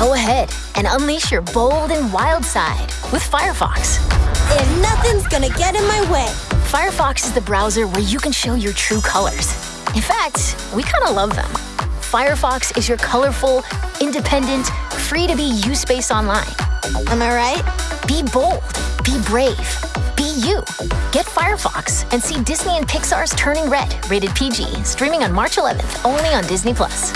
Go ahead and unleash your bold and wild side with Firefox. And nothing's gonna get in my way. Firefox is the browser where you can show your true colors. In fact, we kind of love them. Firefox is your colorful, independent, free to be you space online. Am I right? Be bold, be brave, be you. Get Firefox and see Disney and Pixar's Turning Red, rated PG, streaming on March 11th only on Disney Plus.